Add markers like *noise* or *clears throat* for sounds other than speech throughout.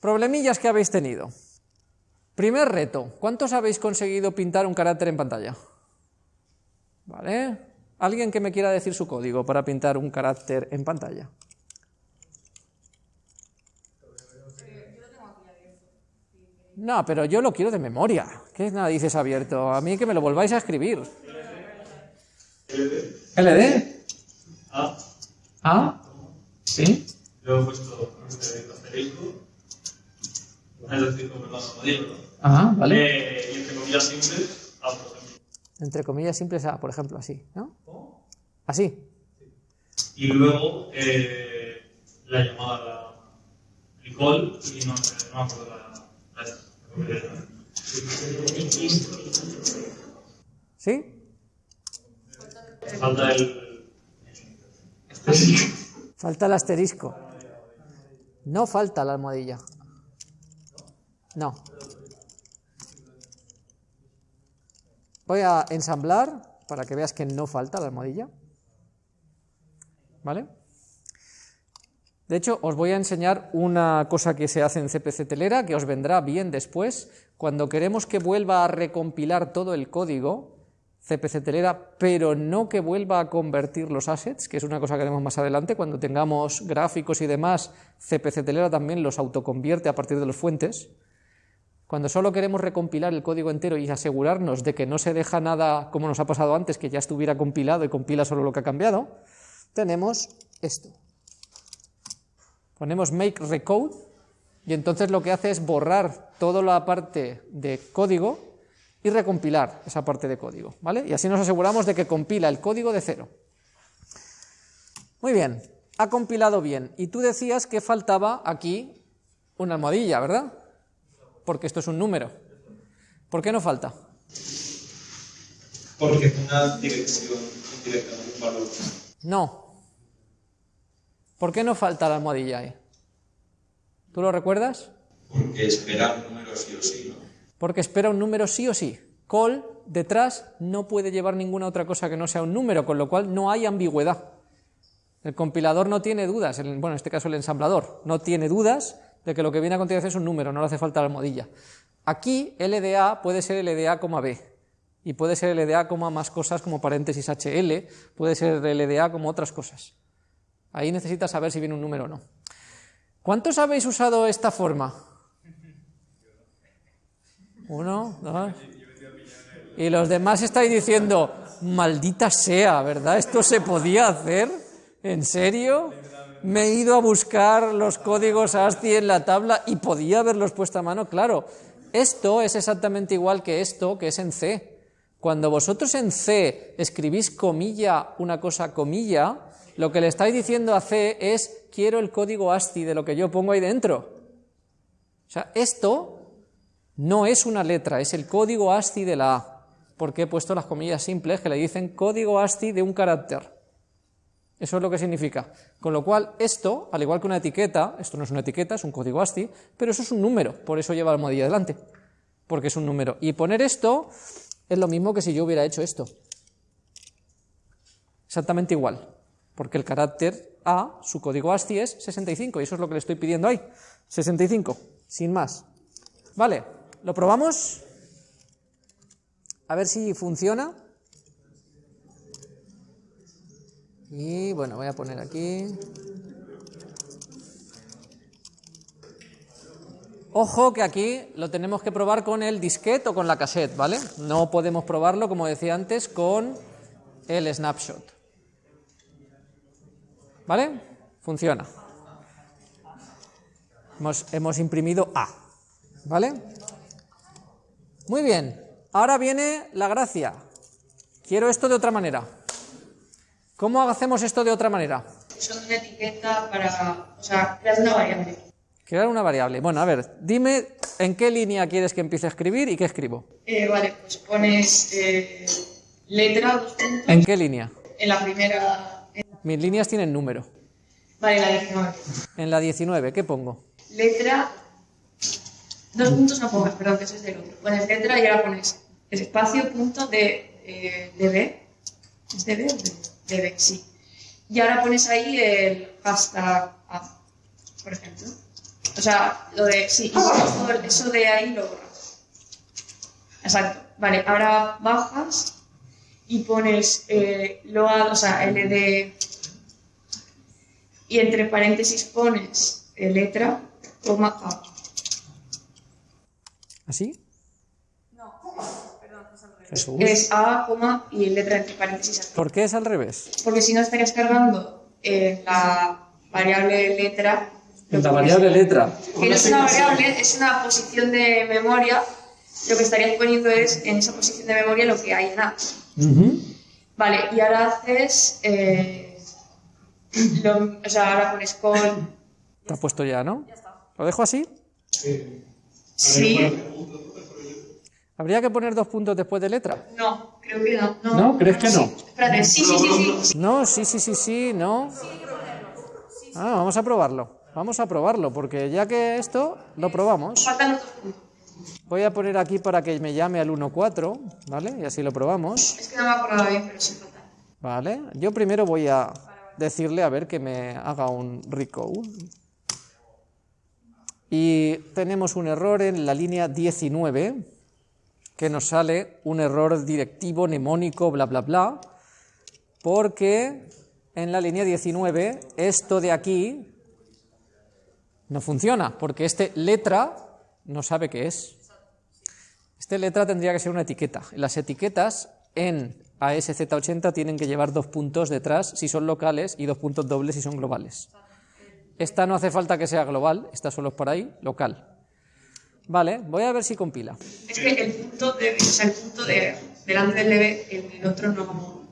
Problemillas que habéis tenido. Primer reto, ¿cuántos habéis conseguido pintar un carácter en pantalla? ¿Vale? ¿Alguien que me quiera decir su código para pintar un carácter en pantalla? No, pero yo lo quiero de memoria. ¿Qué nada dices abierto? A mí que me lo volváis a escribir. ¿LD? A. ¿A? ¿Sí? Luego he puesto este asterisco. Es decir, como perdón, modelo. Ajá, vale. Eh, y entre comillas simples, A, por ejemplo. Entre comillas simples A, por ejemplo, así, ¿no? Así. Y luego eh, la llamada recall y no, no me acuerdo la, la, la, ¿Sí? Falta el. Falta el asterisco. No falta la almohadilla. No. Voy a ensamblar para que veas que no falta la almohadilla. ¿Vale? De hecho, os voy a enseñar una cosa que se hace en CPC Telera, que os vendrá bien después. Cuando queremos que vuelva a recompilar todo el código, CPC Telera, pero no que vuelva a convertir los assets, que es una cosa que haremos más adelante, cuando tengamos gráficos y demás, CPC Telera también los autoconvierte a partir de los fuentes. Cuando solo queremos recompilar el código entero y asegurarnos de que no se deja nada como nos ha pasado antes, que ya estuviera compilado y compila solo lo que ha cambiado, tenemos esto. Ponemos make recode y entonces lo que hace es borrar toda la parte de código y recompilar esa parte de código, ¿vale? Y así nos aseguramos de que compila el código de cero. Muy bien, ha compilado bien. Y tú decías que faltaba aquí una almohadilla, ¿verdad? Porque esto es un número. ¿Por qué no falta? Porque es una dirección indirecta, no un valor. No. ¿Por qué no falta la almohadilla ahí? ¿Tú lo recuerdas? Porque espera un número sí o sí, ¿no? Porque espera un número sí o sí. Call detrás no puede llevar ninguna otra cosa que no sea un número, con lo cual no hay ambigüedad. El compilador no tiene dudas, el- bueno, en este caso el ensamblador, no tiene dudas de que lo que viene a continuación es un número, no le hace falta la almohadilla. Aquí LDA puede ser LDA, B, y puede ser LDA, más cosas como paréntesis HL, puede ser LDA como otras cosas. Ahí necesitas saber si viene un número o no. ¿Cuántos habéis usado esta forma? Uno, dos. Y los demás estáis diciendo, maldita sea, ¿verdad? ¿Esto se podía hacer? ¿En serio? Me he ido a buscar los códigos ASCII en la tabla y podía haberlos puesto a mano. Claro, esto es exactamente igual que esto que es en C. Cuando vosotros en C escribís comilla, una cosa comilla, lo que le estáis diciendo a C es quiero el código ASCII de lo que yo pongo ahí dentro. O sea, esto no es una letra, es el código ASCII de la A, porque he puesto las comillas simples que le dicen código ASCII de un carácter. Eso es lo que significa. Con lo cual, esto, al igual que una etiqueta, esto no es una etiqueta, es un código ASCII, pero eso es un número, por eso lleva la almohadilla delante, porque es un número. Y poner esto es lo mismo que si yo hubiera hecho esto. Exactamente igual, porque el carácter A, su código ASCII es 65, y eso es lo que le estoy pidiendo ahí. 65, sin más. Vale, ¿lo probamos? A ver si funciona. Y bueno, voy a poner aquí. Ojo que aquí lo tenemos que probar con el disquete o con la cassette, ¿vale? No podemos probarlo, como decía antes, con el snapshot. ¿Vale? Funciona. Hemos, hemos imprimido A. ¿Vale? Muy bien. Ahora viene la gracia. Quiero esto de otra manera. ¿Cómo hacemos esto de otra manera? Son una etiqueta para, o sea, creas una variable. Crear una variable. Bueno, a ver, dime en qué línea quieres que empiece a escribir y qué escribo. Eh, vale, pues pones eh, letra, dos puntos, ¿En qué línea? en la primera, en- Mis líneas tienen número. vale, en la 19. En la 19, ¿qué pongo? Letra, dos puntos no pongas, perdón, que ese es del otro. Pones letra y ahora pones espacio, punto de, eh, DB. ¿Es DB o DB? DB, sí. Y ahora pones ahí el hashtag A, por ejemplo. O sea, lo de. Sí, eso de ahí lo borras. Exacto. Vale, ahora bajas y pones eh, load, o sea, LD. Y entre paréntesis pones letra, coma A. ¿Así? No, perdón, es al revés. Jesús. Es A, coma y letra entre paréntesis. ¿Por qué es al revés? Porque si no estarías cargando eh, la variable letra. En la variable letra. Que no es una variable, es una posición de memoria. Lo que estarías poniendo es en esa posición de memoria lo que hay en A. Vale, y ahora haces. eh, *clears throat* lo- o sea, ahora pones call. Está puesto ya, ¿no? ¿Lo dejo así? Sí. ¿Habría que poner dos puntos después de letra? No, creo que no. No, ¿No? ¿Crees que no? Sí. Espérate, sí, sí, sí, sí. No, sí, sí, sí, sí, no. Ah, vamos a probarlo. Vamos a probarlo, porque ya que esto lo probamos, Faltan otros puntos. voy a poner aquí para que me llame al 1.4, ¿vale? Y así lo probamos. Es que no me acordaba bien, pero sí faltan. Vale, yo primero voy a decirle a ver que me haga un recode. Y tenemos un error en la línea 19, que nos sale un error directivo, mnemónico, bla, bla, bla, porque en la línea 19 esto de aquí no funciona, porque este letra no sabe qué es. Este letra tendría que ser una etiqueta. Las etiquetas en ASZ80 tienen que llevar dos puntos detrás si son locales y dos puntos dobles si son globales. Esta no hace falta que sea global, esta solo es por ahí, local. Vale, voy a ver si compila. Es que el punto de. O sea, el punto de. Delante del debe, el, el otro no.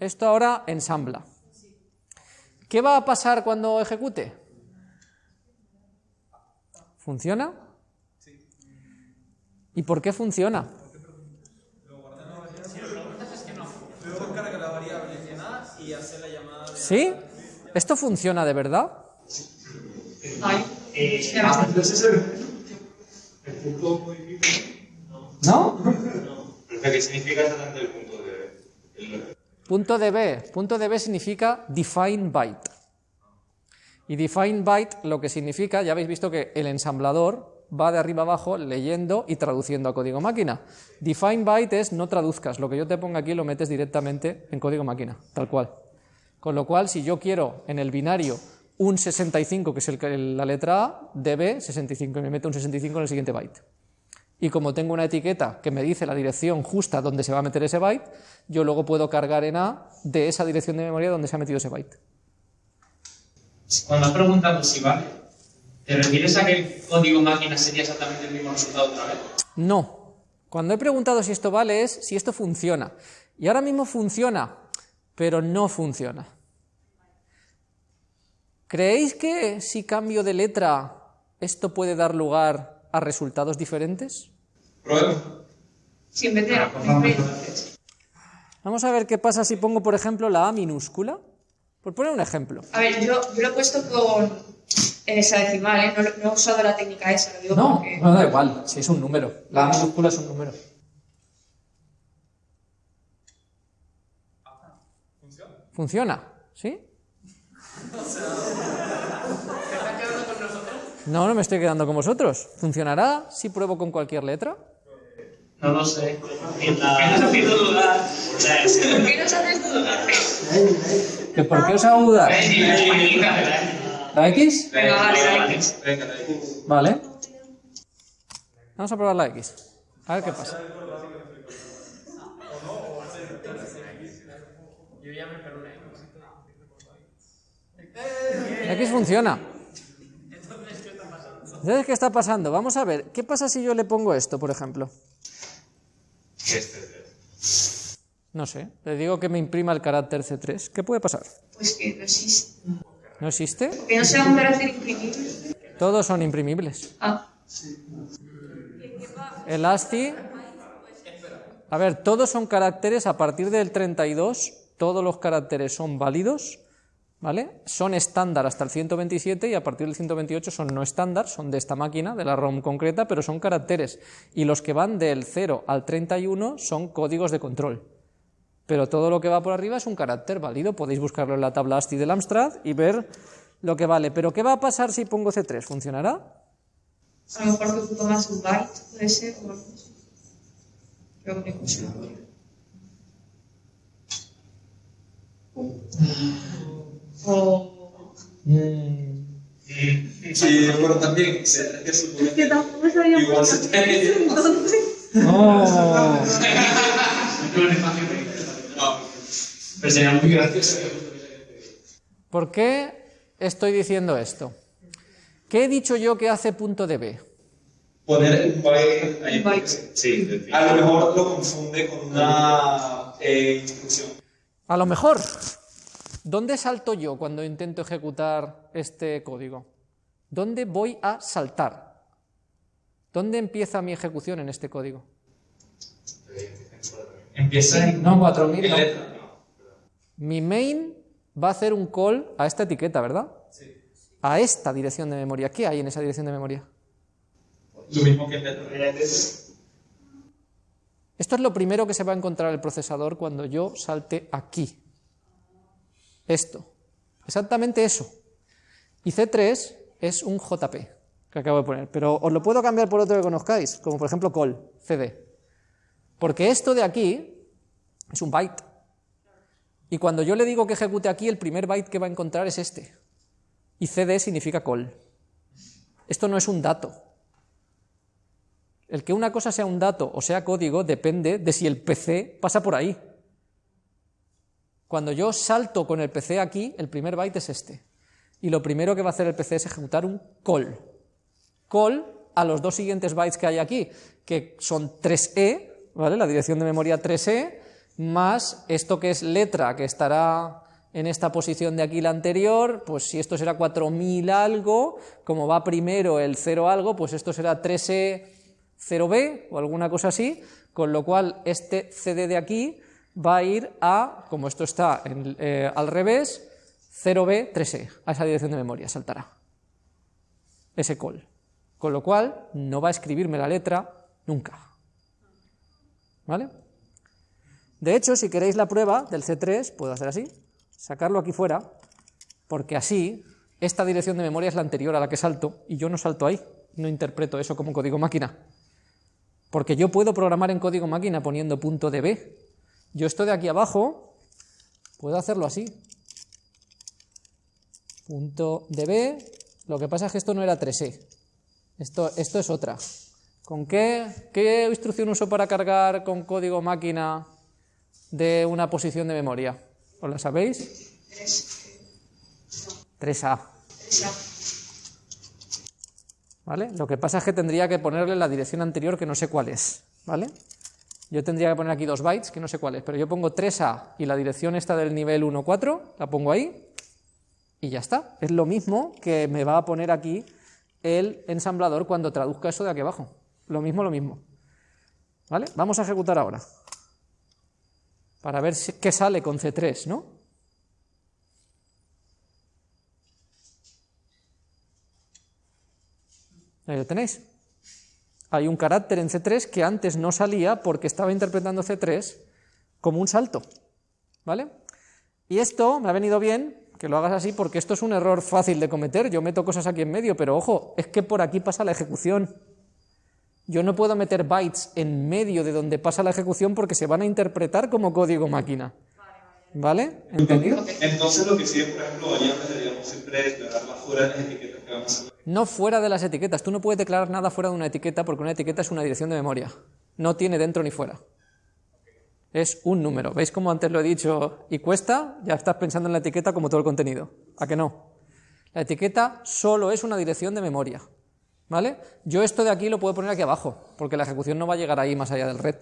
Esto ahora ensambla. ¿Qué va a pasar cuando ejecute? ¿Funciona? ¿Y por qué funciona? ¿Sí? ¿Esto funciona de verdad? Ay, Eh, se llama- el punto modifica. ¿No? Pero ¿qué significa exactamente el punto de... Punto de B. Punto de B significa define byte. Y define byte lo que significa, ya habéis visto que el ensamblador va de arriba abajo leyendo y traduciendo a código máquina. Define byte es no traduzcas, lo que yo te ponga aquí lo metes directamente en código máquina, tal cual. Con lo cual, si yo quiero en el binario un 65, que es el la letra A, DB 65, y me meto un 65 en el siguiente byte. Y como tengo una etiqueta que me dice la dirección justa donde se va a meter ese byte, yo luego puedo cargar en A de esa dirección de memoria donde se ha metido ese byte. Cuando has preguntado si vale, ¿te refieres a que el código máquina sería exactamente el mismo resultado otra vez? No. Cuando he preguntado si esto vale es si esto funciona. Y ahora mismo funciona, pero no funciona. ¿Creéis que si cambio de letra esto puede dar lugar a resultados diferentes? Prueba. Sí, en vez de. en vez de- Vamos a ver qué pasa si pongo, por ejemplo, la A minúscula. Por poner un ejemplo. A ver, yo, yo lo he puesto con. En esa decimal, ¿eh? No, he usado la técnica esa, lo digo No, porque. no da igual, si es un número. La A minúscula es un número. ¿Funciona? ¿Sí? No, no me estoy quedando con vosotros. ¿Funcionará si pruebo con cualquier letra? No lo sé. ¿Qué qué nos haces dudar? ¿Que ¿Por qué os hago dudar? ¿La X? Venga, vale. Venga, dale. Vale. Vamos a probar la X. A ver qué pasa. La X funciona. Entonces, ¿qué está pasando? Vamos a ver, ¿qué pasa si yo le pongo esto, por ejemplo? No sé, le digo que me imprima el carácter C3. ¿Qué puede pasar? Pues que no existe. ¿No existe? Que no sea un carácter imprimible. Todos son imprimibles. Ah, El ASCII. A ver, todos son caracteres a partir del 32, todos los caracteres son válidos, ¿vale? Son estándar hasta el 127 y a partir del 128 son no estándar, son de esta máquina, de la ROM concreta, pero son caracteres. Y los que van del 0 al 31 son códigos de control. Pero todo lo que va por arriba es un carácter válido, podéis buscarlo en la tabla ASCII del Amstrad y ver lo que vale. Pero ¿qué va a pasar si pongo C3? ¿Funcionará? A lo mejor ocupa más un byte, puede ser, o. Creo que no sé. O... Sí, pero también se tiene que tampoco sabía igual se tiene entonces. Oh. Pero sería muy gracioso. ¿Por qué estoy diciendo esto? ¿Qué he dicho yo que hace punto de B? poner un byte ahí. Sí, a lo mejor lo confunde con una eh, instrucción. A lo mejor, ¿dónde salto yo cuando intento ejecutar este código? ¿Dónde voy a saltar? ¿Dónde empieza mi ejecución en este código? Empieza en. No, 4000, no. Letra, no. Mi main va a hacer un call a esta etiqueta, ¿verdad? Sí. A esta dirección de memoria. ¿Qué hay en esa dirección de memoria? Lo mismo que en letra. Esto es lo primero que se va a encontrar el procesador cuando yo salte aquí. Esto. Exactamente eso. Y C3 es un JP que acabo de poner, pero os lo puedo cambiar por otro que conozcáis, como por ejemplo call, CD. Porque esto de aquí es un byte. Y cuando yo le digo que ejecute aquí, el primer byte que va a encontrar es este. Y CD significa call. Esto no es un dato. El que una cosa sea un dato o sea código depende de si el PC pasa por ahí. Cuando yo salto con el PC aquí, el primer byte es este. Y lo primero que va a hacer el PC es ejecutar un call. Call a los dos siguientes bytes que hay aquí, que son 3E, ¿vale? La dirección de memoria 3E, más esto que es letra, que estará en esta posición de aquí la anterior, pues si esto será 4000 algo, como va primero el 0 algo, pues esto será 3E 0B o alguna cosa así, con lo cual este CD de aquí va a ir a, como esto está eh, al revés, 0B 3E, a esa dirección de memoria, saltará ese call. Con lo cual no va a escribirme la letra nunca. ¿Vale? De hecho, si queréis la prueba del C3, puedo hacer así, sacarlo aquí fuera, porque así esta dirección de memoria es la anterior a la que salto y yo no salto ahí, no interpreto eso como código máquina. Porque yo puedo programar en código máquina poniendo punto de B. Yo esto de aquí abajo puedo hacerlo así. Punto de B. Lo que pasa es que esto no era 3E. Esto, esto es otra. ¿Con qué, qué instrucción uso para cargar con código máquina de una posición de memoria? ¿Os la sabéis? 3A. ¿Vale? Lo que pasa es que tendría que ponerle la dirección anterior que no sé cuál es. ¿Vale? Yo tendría que poner aquí dos bytes que no sé cuál es, pero yo pongo 3A y la dirección esta del nivel 1.4, la pongo ahí y ya está. Es lo mismo que me va a poner aquí el ensamblador cuando traduzca eso de aquí abajo. Lo mismo, lo mismo. ¿Vale? Vamos a ejecutar ahora. Para ver qué sale con C3, ¿no? Ahí lo tenéis. Hay un carácter en C3 que antes no salía porque estaba interpretando C3 como un salto. ¿Vale? Y esto me ha venido bien que lo hagas así porque esto es un error fácil de cometer. Yo meto cosas aquí en medio, pero ojo, es que por aquí pasa la ejecución. Yo no puedo meter bytes en medio de donde pasa la ejecución porque se van a interpretar como código máquina. ¿Vale? ¿Entendido? Entonces lo que sí, por ejemplo, harían deberíamos siempre declararla fuera de las etiquetas que vamos a hacer. No fuera de las etiquetas. Tú no puedes declarar nada fuera de una etiqueta porque una etiqueta es una dirección de memoria. No tiene dentro ni fuera. Es un número. ¿Veis cómo antes lo he dicho? Y cuesta, ya estás pensando en la etiqueta como todo el contenido. ¿A que no? La etiqueta solo es una dirección de memoria. ¿Vale? Yo esto de aquí lo puedo poner aquí abajo, porque la ejecución no va a llegar ahí más allá del red.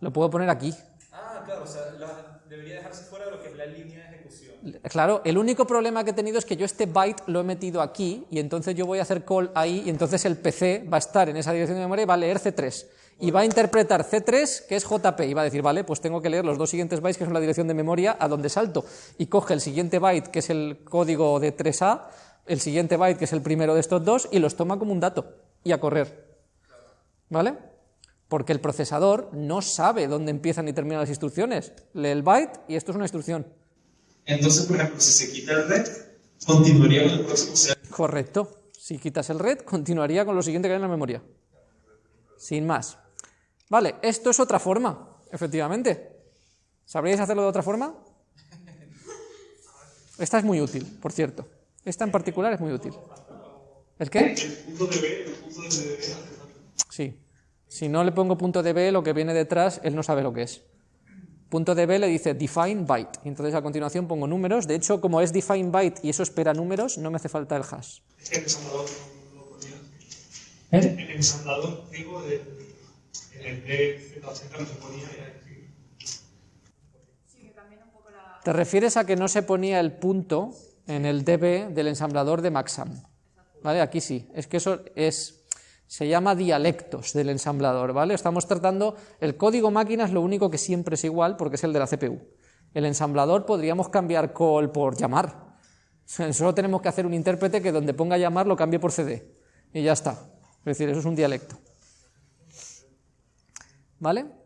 Lo puedo poner aquí. Ah, claro, o sea, la- debería dejarse fuera de lo que es la línea de ejecución. Claro, el único problema que he tenido es que yo este byte lo he metido aquí y entonces yo voy a hacer call ahí y entonces el PC va a estar en esa dirección de memoria y va a leer C3 y va a interpretar C3 que es JP y va a decir, vale, pues tengo que leer los dos siguientes bytes que son la dirección de memoria a donde salto y coge el siguiente byte que es el código de 3A, el siguiente byte que es el primero de estos dos y los toma como un dato y a correr. ¿Vale? Porque el procesador no sabe dónde empiezan y terminan las instrucciones. Lee el byte y esto es una instrucción. Entonces, por ejemplo, si se quita el red, continuaría con el próximo. Correcto. Si quitas el red, continuaría con lo siguiente que hay en la memoria. Sin más. Vale, esto es otra forma, efectivamente. ¿Sabríais hacerlo de otra forma? Esta es muy útil, por cierto. Esta en particular es muy útil. ¿El qué? Sí. Si no le pongo punto .db, lo que viene detrás, él no sabe lo que es. Punto .db le dice define byte. Y entonces a continuación pongo números. De hecho, como es define byte y eso espera números, no me hace falta el hash. Es que el ensamblador no lo ponía. ¿Eh? Ponía. Te refieres a que no se ponía el punto en el db del ensamblador de Maxam. ¿Vale? Aquí sí. Es que eso es se llama dialectos del ensamblador, ¿vale? Estamos tratando el código máquina es lo único que siempre es igual porque es el de la CPU. El ensamblador podríamos cambiar call por llamar. *laughs* Solo tenemos que hacer un intérprete que donde ponga llamar lo cambie por CD y ya está. Es decir, eso es un dialecto. ¿Vale?